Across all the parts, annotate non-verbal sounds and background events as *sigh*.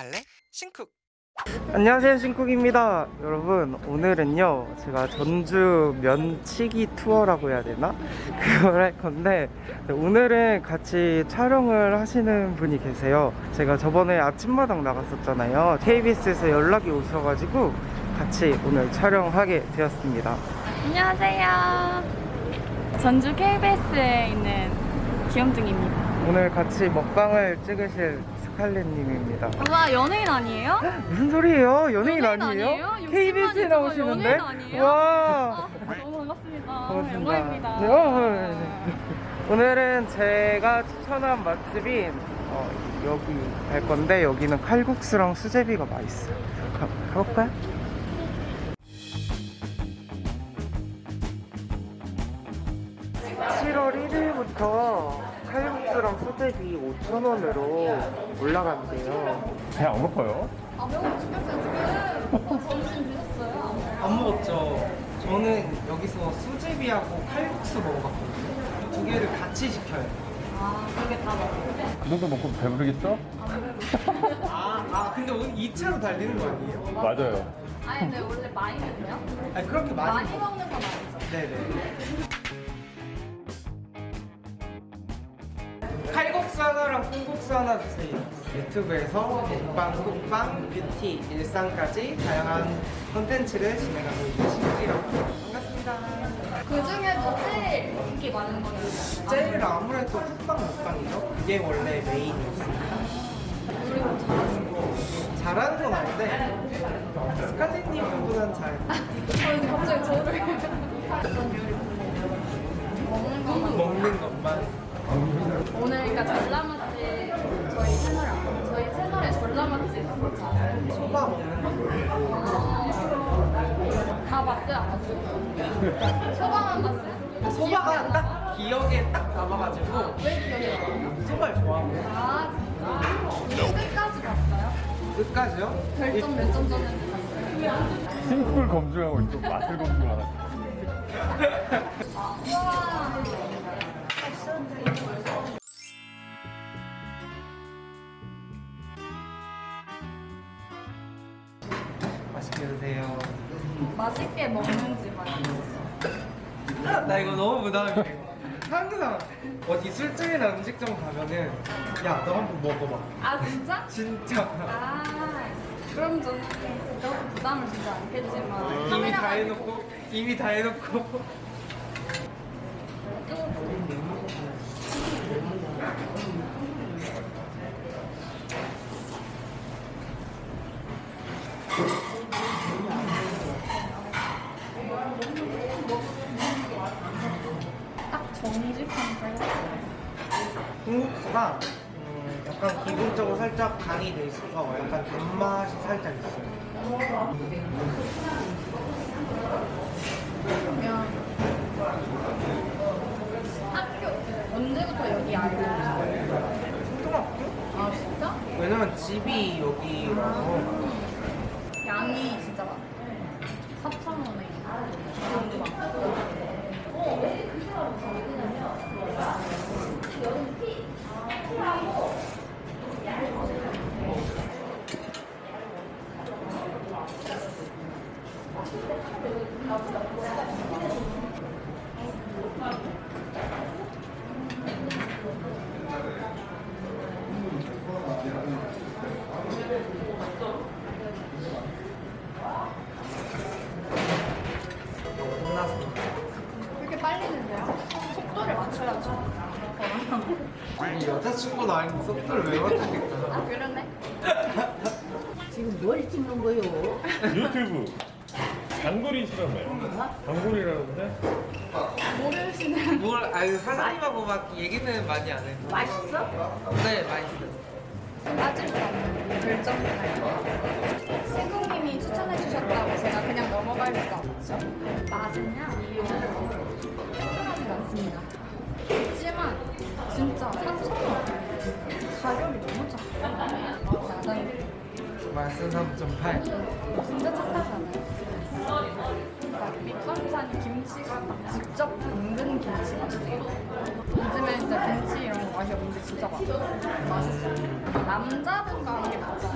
갈래? 신쿡 안녕하세요 신쿡입니다 여러분 오늘은요 제가 전주 면치기 투어라고 해야 되나? *laughs* 그걸 할 건데 오늘은 같이 촬영을 하시는 분이 계세요 제가 저번에 아침마당 나갔었잖아요 KBS에서 연락이 오셔가지고 같이 오늘 촬영하게 되었습니다 안녕하세요. 전주 KBS에 있는 귀염둥이입니다. 오늘 같이 먹방을 찍으실 스칼렛님입니다 와 연예인 아니에요? 무슨 소리예요? 연예인, 연예인 아니에요? 아니에요? KBS에 나오시는데? 아니에요? 와 아, 너무 반갑습니다. 반갑습니다. 영광입니다. 네, 어, 네, 네. 오늘은 제가 추천한 맛집인 어, 여기 갈 건데 여기는 칼국수랑 수제비가 맛있어요. 가, 가볼까요? (7월 1일부터) 칼국수랑 수제비 5,000원으로 올라간대요. 배안 고파요? 안 먹었죠. 저는 여기서 수제비하고 칼국수 먹어봤거든요. 두 개를 같이 시켜요. 그 정도 먹고 배부르겠죠? 아, *laughs* 아 근데 오늘 2차로 달리는 거 아니에요? 맞아요. 아니 근데 원래 많이 먹냐? 아니 그렇게 많이, 많이 먹... 먹는 건 아니죠. 네네. 칼국수 하나랑 콩국수 하나 주세요. 유튜브에서 먹방, 쿡방, 뷰티, 일상까지 다양한 콘텐츠를 진행하고 있는 합니다. 반갑습니다. 그 중에도 제일 인기 많은 거는 제일 아무래도 쿡방 먹방이죠. 그게 원래 메인이었습니다. 그리고 잘하는 건 아닌데 스칼렛님보단 잘. *laughs* 저희 갑자기 저를 소방만 봤어요? 소바가 딱 기억에 딱 남아가지고 왜 기억이 안 나요? 소바를 좋아하고 아 진짜? 끝까지 봤어요? 끝까지요? 별점 몇 점 줬는지 봤어요? 싱크를 검증하고 있고 맛을 검증하라. 우 맛있게 드세요. 맛있게 먹는지 말이죠 나 이거 너무 부담해. 항상 어디 술집이나 음식점 가면은 야 너 한번 먹어봐. 아 진짜? 진짜 아 그럼 저는 그렇게 부담을 주지 않겠지만 이미 다 해놓고 이미 다 해놓고 정직한 칼국수 콩국수가 음, 약간 기본적으로 살짝 간이 돼 있어서 약간 단맛이 살짝 있어요. 그러면 학교 언제부터 여기 알고 오셨어요? 초등학교? 아 진짜? 왜냐면 집이 여기라서 양이 진짜 많아 4,000원에 양도 많고 혼나서 그렇게 빨리 드세요? 속도를 맞춰야죠 우리 여자친구도 아닌데 속도를 왜 맞춥니까? 아 그러네 지금 뭘 찍는 거요? 유튜브. 단골이시라며요. 단골이라는데? 모르시는 뭘 아니 사장님하고 막 얘기는 많이 안 해요. 맛있어? 네 맛있어요. 빠질 수 없는 결정 신국님이 추천해 주셨다고 제가 그냥 넘어갈 수가 없죠 맛은요? 하지 않습니다 그렇지만 진짜 4,000원 가격이 너무 야당이 맛은 3.8. 진짜 착하지 않아요? 밑반찬 김치가 직접 담근 김치 맛이에요 요즘에 진짜 김치 이런 거 맛이 없는데 진짜 맛있어. 맛있어. 남자분과 하는 게 맞아.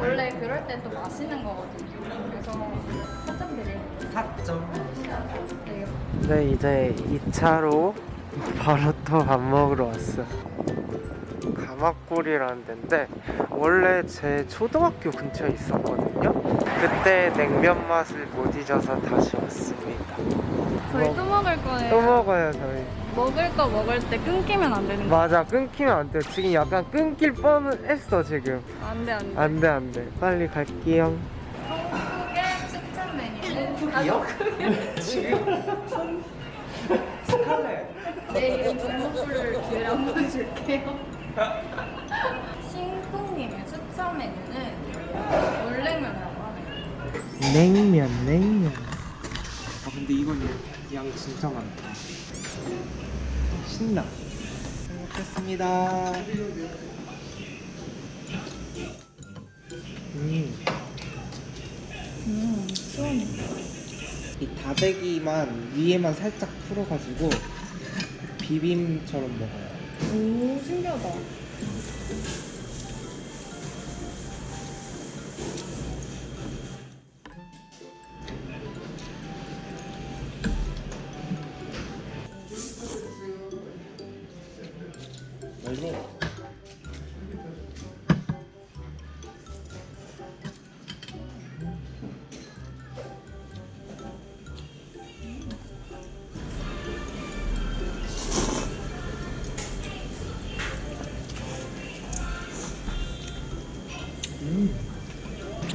원래 그럴 때 또 마시는 거거든요. 그래서 살짝 드릴게요. 4점. 네. 네, 이제 2차로 *laughs* 바로 또 밥 먹으러 왔어. 가마골이라는 데인데 원래 제 초등학교 근처에 있었거든요. 그때 냉면 맛을 못 잊어서 다시 왔습니다. 저희 또 먹을 거예요. 또 먹어요, 저희. 먹을 거 먹을 때 끊기면 안 되는 거. 맞아, 끊기면 안 돼. 지금 약간 끊길 뻔했어, 지금. 안 돼, 안 돼. 안 돼, 안 돼. 빨리 갈게요. 한국의 추천 메뉴는 가족 *laughs* *laughs* 내일은 전복불을 기회를 한번 줄게요. 신쿵님의 추천 메뉴는 물냉면이라고 하네요. 냉면, 냉면. 아, 근데 이건 양 진짜 많다. 신나. 잘 먹겠습니다. 음. 음, 시원해. 이 다대기만 위에만 살짝 풀어가지고 비빔처럼 먹어요. 오, 신기하다. 맛있어.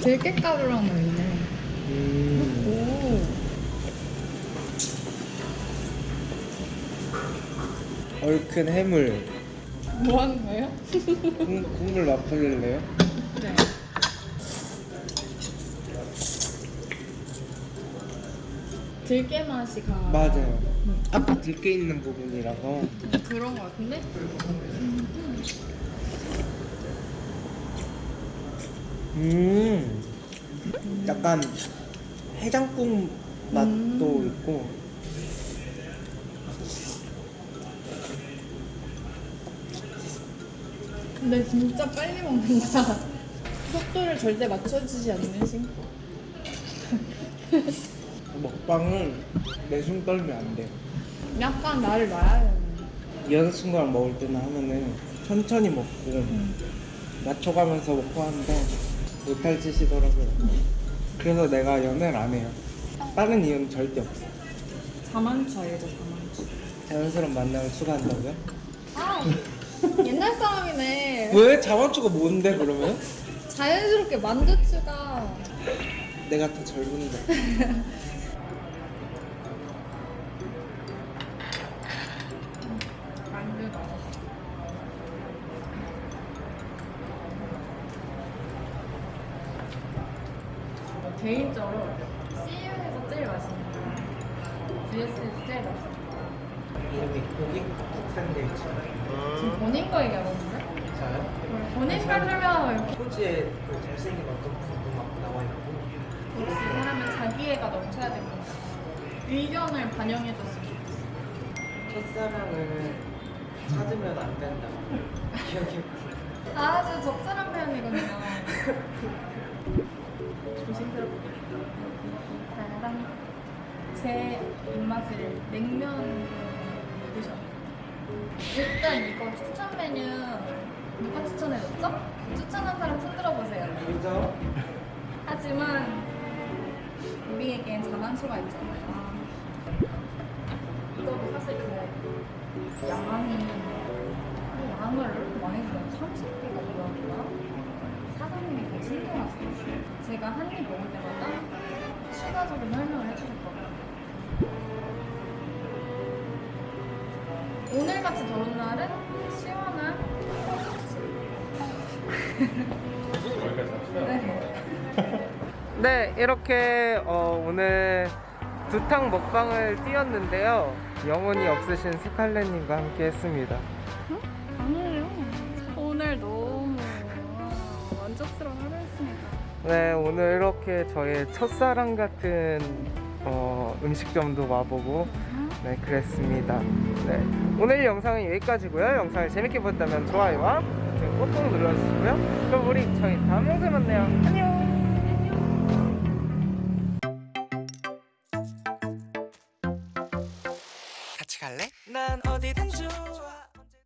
들깨가루랑 있네. 음. 오. 얼큰 해물. 뭐 하는 거예요? 국, 국물 맛볼래요? 네. 들깨 맛이 강하다. 맞아요. 아까 들깨 있는 부분이라서. 그런 거 같은데? 음. 약간 해장국 맛도 음. 있고. 근데 진짜 빨리 먹는다. 속도를 절대 맞춰주지 않는 신고. *laughs* 먹방은 내숭 떨면 안 돼요. 약간 나를 놔야 되는. 여자친구랑 먹을 때는 하면은 천천히 먹고 맞춰가면서 먹고 하는데 못할 짓이더라고요. 그래서 내가 연애를 안 해요. 다른 이유는 절대 없어. 자만추예요, 자만추. 자연스러운 만남을 추구한다고요? 아, 옛날 사람이네. 왜? 자만추가 뭔데 그러면? 자연스럽게 만두추가. 내가 더 젊은데. *laughs* 개인적으로 CU에서 제일 맛있는 거. GS에서 제일 맛있는 거. 이름이 고기 국산데이츠. 지금 본인 거 얘기하는 건데? 저요? 본인 걸 설명하고 이렇게 포즈에 그 잘생긴 어떤 분도 막 나와 있고. 역시 사람은 자기애가 넘쳐야 됩니다. 의견을 반영해줬으면 좋겠어. 첫사랑을 찾으면 안 된다. *laughs* 기억해 아주 적절한 표현이거든요. *laughs* 조심스럽게. 따라란. 제 입맛을 냉면으로 드셔. 일단 이거 추천 메뉴 누가 추천해줬죠? 추천한 사람 손 들어보세요. 그죠? 하지만 우리에겐 자만수가 있잖아요. 이거도 사실 그 양이 양을 이렇게 많이 주면 30개가 들어가구나. 사장님이 되게 제가 한 입 먹을 때마다 추가적인 설명을 해주실 거예요. 오늘같이 더운 날은 시원한. 네. 네, 이렇게 어, 오늘 두탕 먹방을 띄웠는데요. 영혼이 없으신 스칼렛님과 함께 했습니다. 아니에요. 오늘 너무 만족스러운 하루였습니다. 네, 오늘 이렇게 저의 첫사랑 같은 어, 음식점도 와보고 네, 그랬습니다. 네, 오늘 영상은 여기까지고요. 영상을 재밌게 보셨다면 좋아요와 꼭꼭 눌러주시고요. 그럼 우리 저희 다음 영상에 만나요. 안녕.